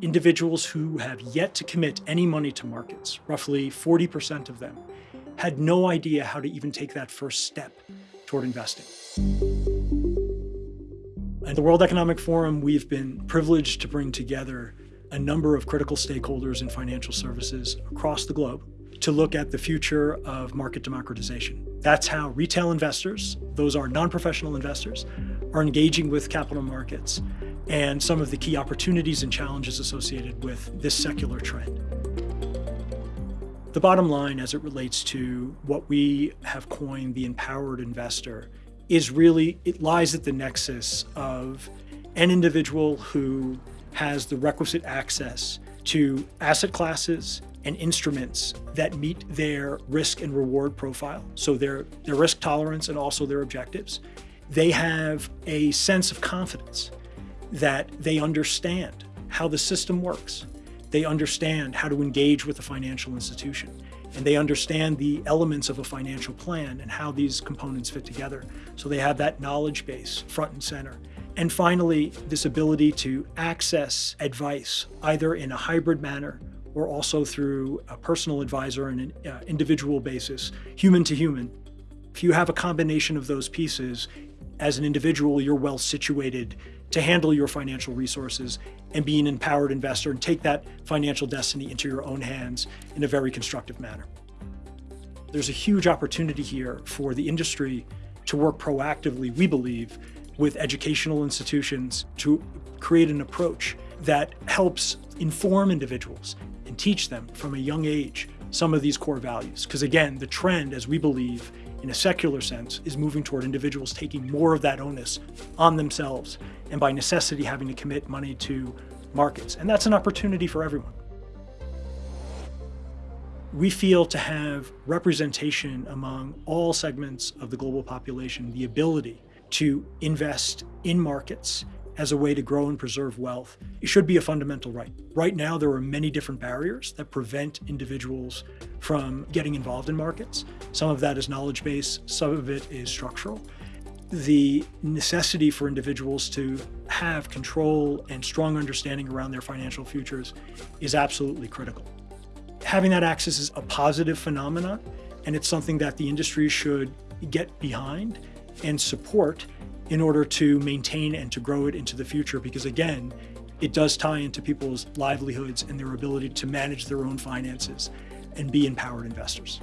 individuals who have yet to commit any money to markets, roughly 40% of them, had no idea how to even take that first step toward investing. At the World Economic Forum, we've been privileged to bring together a number of critical stakeholders in financial services across the globe to look at the future of market democratization. That's how retail investors, those are non-professional investors, are engaging with capital markets and some of the key opportunities and challenges associated with this secular trend. The bottom line as it relates to what we have coined the empowered investor is really, it lies at the nexus of an individual who has the requisite access to asset classes and instruments that meet their risk and reward profile, so their, their risk tolerance and also their objectives. They have a sense of confidence that they understand how the system works. They understand how to engage with a financial institution and they understand the elements of a financial plan and how these components fit together. So they have that knowledge base front and center. And finally, this ability to access advice either in a hybrid manner or also through a personal advisor on an uh, individual basis, human to human. If you have a combination of those pieces, as an individual, you're well situated to handle your financial resources and be an empowered investor and take that financial destiny into your own hands in a very constructive manner. There's a huge opportunity here for the industry to work proactively, we believe, with educational institutions to create an approach that helps inform individuals and teach them from a young age some of these core values. Because again, the trend, as we believe, in a secular sense, is moving toward individuals taking more of that onus on themselves and by necessity having to commit money to markets. And that's an opportunity for everyone. We feel to have representation among all segments of the global population, the ability to invest in markets as a way to grow and preserve wealth, it should be a fundamental right. Right now, there are many different barriers that prevent individuals from getting involved in markets. Some of that is knowledge base, some of it is structural. The necessity for individuals to have control and strong understanding around their financial futures is absolutely critical. Having that access is a positive phenomenon, and it's something that the industry should get behind and support in order to maintain and to grow it into the future because again, it does tie into people's livelihoods and their ability to manage their own finances and be empowered investors.